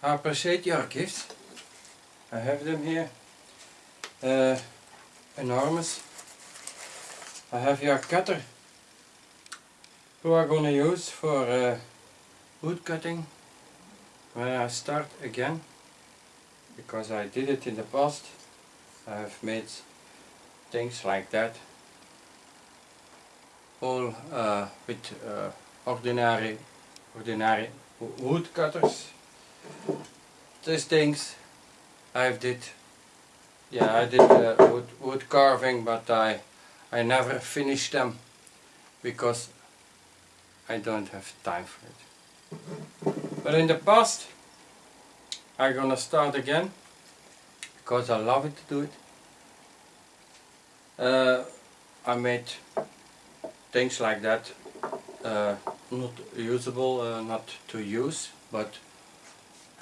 I appreciate your gifts. I have them here. Uh, enormous. I have your cutter who I'm gonna use for uh, wood cutting when I start again because I did it in the past. I have made things like that all uh, with uh, ordinary ordinary wood cutters these things I did. Yeah I did uh, wood, wood carving but I I never finished them because I don't have time for it. But in the past I'm gonna start again because I love it to do it. Uh, I made things like that uh, not usable, uh, not to use, but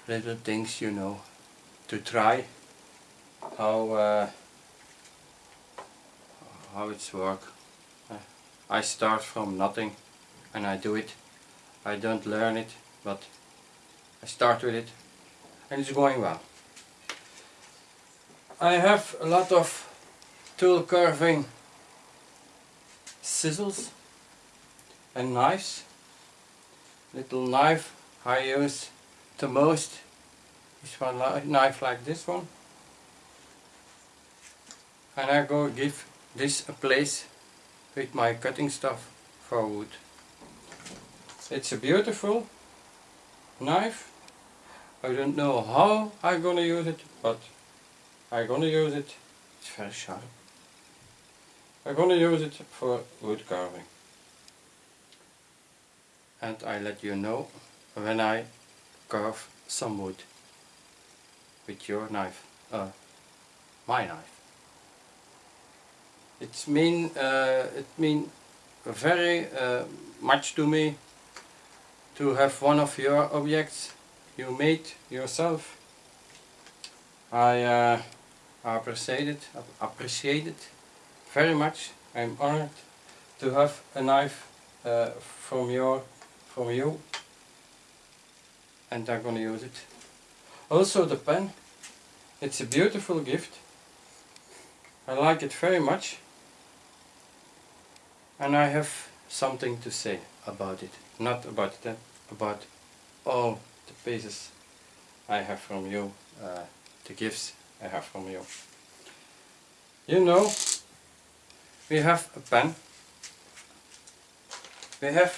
little things you know to try how uh, how it's work. I start from nothing and I do it. I don't learn it, but I start with it and it's going well. I have a lot of tool carving scissors and knives. Little knife I use the most is one knife like this one. And I go give this a place with my cutting stuff for wood. It's a beautiful knife. I don't know how I'm gonna use it, but I'm gonna use it. It's very sharp. I'm to use it for wood carving. And I let you know when I carve some wood with your knife, uh, my knife. It's mean, uh, it mean very uh, much to me to have one of your objects you made yourself. I uh, appreciate it, appreciate it very much. I'm honored to have a knife uh, from your from you and I'm gonna use it. Also the pen, it's a beautiful gift. I like it very much and I have something to say about it. Not about it, about all the pieces I have from you, uh, the gifts I have from you. You know, we have a pen, we have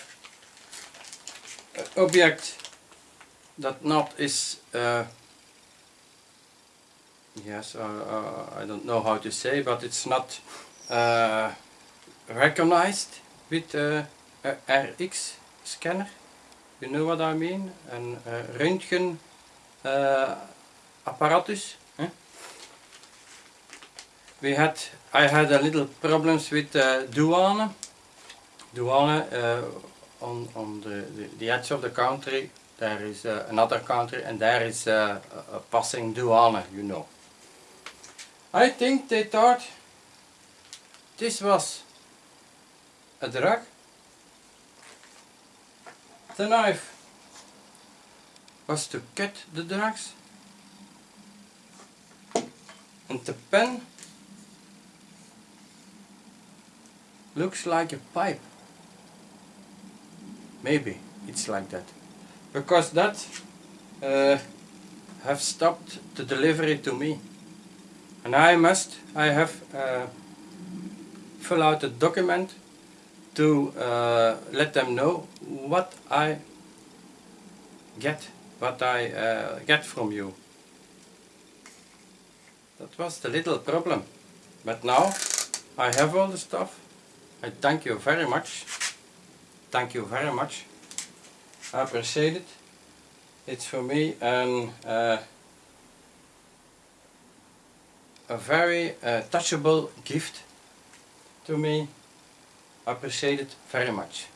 an object that not is, uh, yes, uh, uh, I don't know how to say, but it's not uh, recognized with a RX scanner. You know what I mean? Uh, röntgen apparatus. We had I had a little problems with uh, douane. Douane uh, on, on the, the, the, edge of the country there is uh, another country and there is uh, a passing douane, you know. I think they thought this was a drug. The knife was to cut the drugs. And the pen looks like a pipe. Maybe it's like that. Because that uh, have stopped the delivery to me and I must I have uh, fill out a document to uh, let them know what I get what I uh, get from you that was the little problem but now I have all the stuff I thank you very much. Thank you very much. I appreciate it. It's for me an, uh, a very uh, touchable gift to me. I appreciate it very much.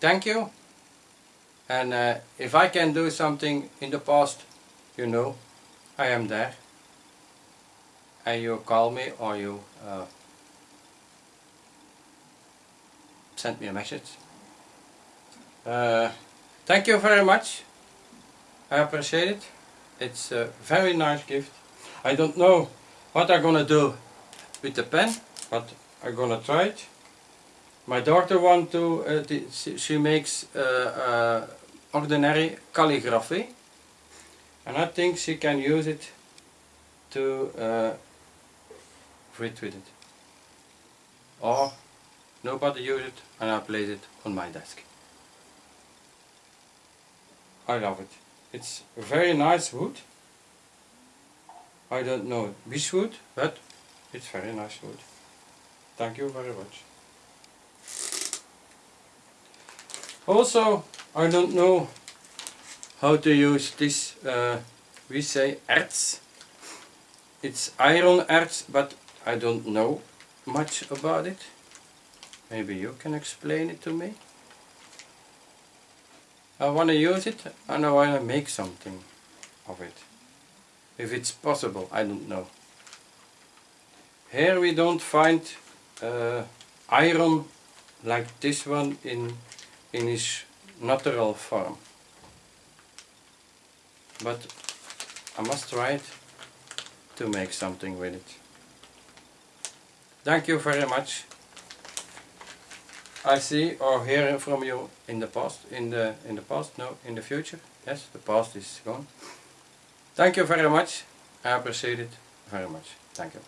Thank you. And uh, if I can do something in the past, you know, I am there. And you call me or you uh, sent me a message. Uh, thank you very much I appreciate it. It's a very nice gift. I don't know what I'm gonna do with the pen, but I'm gonna try it. My daughter want to, uh, she, makes uh, uh, ordinary calligraphy and I think she can use it to uh, write with it. Or nobody use it and I place it on my desk. I love it. It's very nice wood. I don't know which wood, but it's very nice wood. Thank you very much. Also, I don't know how to use this, uh, we say erz. It's iron erz, but I don't know much about it. Maybe you can explain it to me. I want to use it and I want to make something of it. If it's possible, I don't know. Here we don't find uh, iron like this one in, in its natural form. But I must try it to make something with it. Thank you very much. I see or hear from you in the past, in the in the past, no, in the future. Yes, the past is gone. Thank you very much. I appreciate it very much. Thank you.